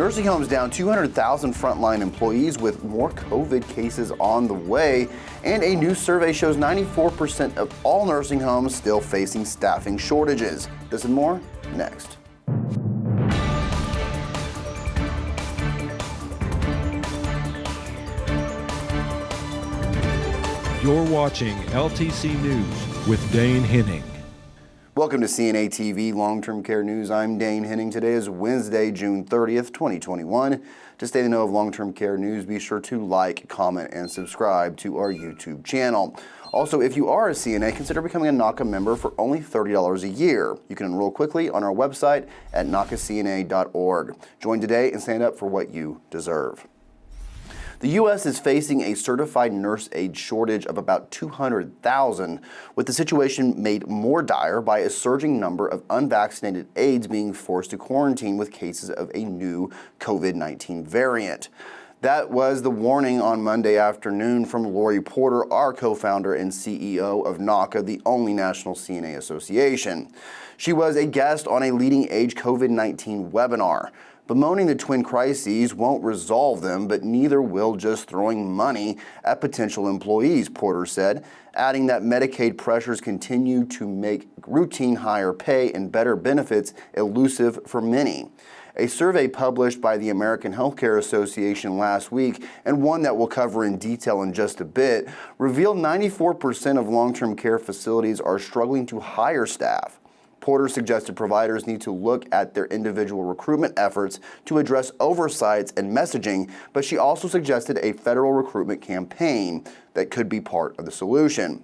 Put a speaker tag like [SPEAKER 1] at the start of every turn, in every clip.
[SPEAKER 1] Nursing homes down 200,000 frontline employees with more COVID cases on the way. And a new survey shows 94% of all nursing homes still facing staffing shortages. This and more next.
[SPEAKER 2] You're watching LTC News with Dane Henning.
[SPEAKER 1] Welcome to CNA TV Long-Term Care News. I'm Dane Henning. Today is Wednesday, June 30th, 2021. To stay the know of long-term care news, be sure to like, comment, and subscribe to our YouTube channel. Also, if you are a CNA, consider becoming a NAHCA member for only $30 a year. You can enroll quickly on our website at nahcacna.org. Join today and stand up for what you deserve. The U.S. is facing a certified nurse aide shortage of about 200,000, with the situation made more dire by a surging number of unvaccinated aides being forced to quarantine with cases of a new COVID-19 variant. That was the warning on Monday afternoon from Lori Porter, our co-founder and CEO of NAHCA, the only national CNA association. She was a guest on a LeadingAge COVID-19 webinar. Bemoaning the twin crises won't resolve them, but neither will just throwing money at potential employees, Porter said, adding that Medicaid pressures continue to make routine higher pay and better benefits elusive for many. A survey published by the American Healthcare Association last week, and one that we'll cover in detail in just a bit, revealed 94% of long-term care facilities are struggling to hire staff. Porter suggested providers need to look at their individual recruitment efforts to address oversights and messaging, but she also suggested a federal recruitment campaign that could be part of the solution.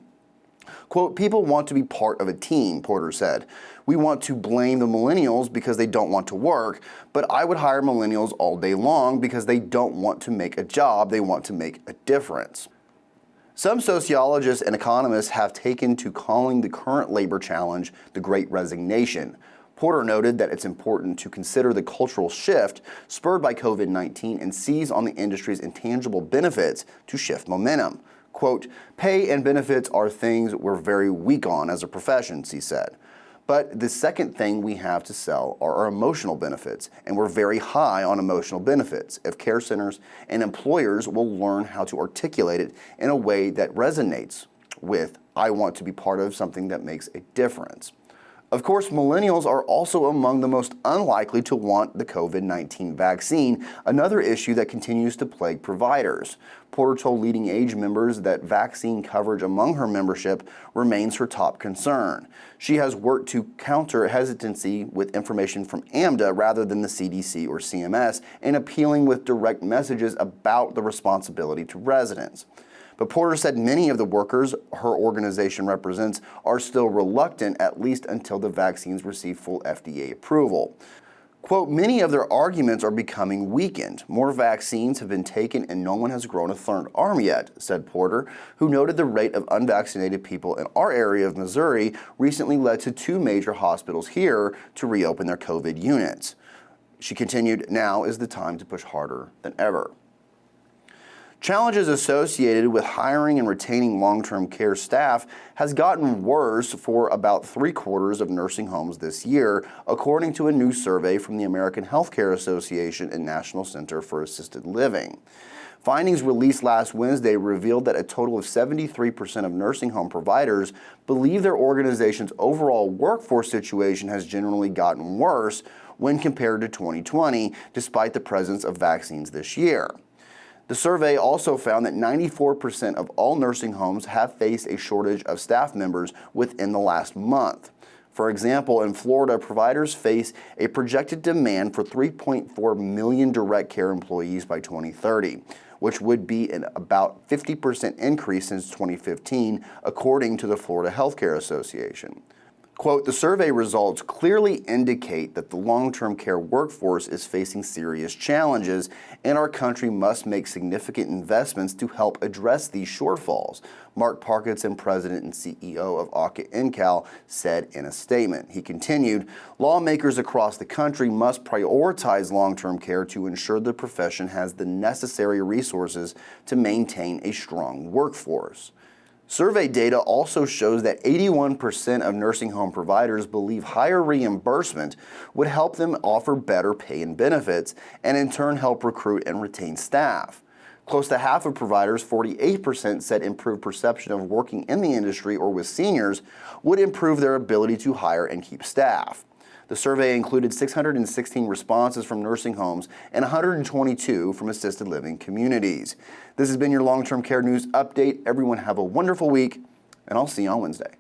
[SPEAKER 1] Quote, people want to be part of a team, Porter said. We want to blame the millennials because they don't want to work, but I would hire millennials all day long because they don't want to make a job, they want to make a difference. Some sociologists and economists have taken to calling the current labor challenge the Great Resignation. Porter noted that it's important to consider the cultural shift spurred by COVID-19 and seize on the industry's intangible benefits to shift momentum. Quote, pay and benefits are things we're very weak on as a profession, she said. But the second thing we have to sell are our emotional benefits, and we're very high on emotional benefits. If care centers and employers will learn how to articulate it in a way that resonates with, I want to be part of something that makes a difference. Of course, millennials are also among the most unlikely to want the COVID-19 vaccine, another issue that continues to plague providers. Porter told LeadingAge members that vaccine coverage among her membership remains her top concern. She has worked to counter hesitancy with information from AMDA rather than the CDC or CMS and appealing with direct messages about the responsibility to residents. But Porter said many of the workers her organization represents are still reluctant, at least until the vaccines receive full FDA approval. Quote, many of their arguments are becoming weakened. More vaccines have been taken and no one has grown a third arm yet, said Porter, who noted the rate of unvaccinated people in our area of Missouri recently led to two major hospitals here to reopen their COVID units. She continued, now is the time to push harder than ever. Challenges associated with hiring and retaining long-term care staff has gotten worse for about three quarters of nursing homes this year, according to a new survey from the American Healthcare Association and National Center for Assisted Living. Findings released last Wednesday revealed that a total of 73% of nursing home providers believe their organization's overall workforce situation has generally gotten worse when compared to 2020, despite the presence of vaccines this year. The survey also found that 94% of all nursing homes have faced a shortage of staff members within the last month. For example, in Florida, providers face a projected demand for 3.4 million direct care employees by 2030, which would be an about 50% increase since 2015, according to the Florida Healthcare Association. Quote, the survey results clearly indicate that the long-term care workforce is facing serious challenges and our country must make significant investments to help address these shortfalls, Mark Parkinson, president and CEO of AHCA NCAL, said in a statement. He continued, lawmakers across the country must prioritize long-term care to ensure the profession has the necessary resources to maintain a strong workforce. Survey data also shows that 81% of nursing home providers believe higher reimbursement would help them offer better pay and benefits, and in turn help recruit and retain staff. Close to half of providers, 48%, said improved perception of working in the industry or with seniors would improve their ability to hire and keep staff. The survey included 616 responses from nursing homes and 122 from assisted living communities. This has been your long term care news update. Everyone, have a wonderful week, and I'll see you on Wednesday.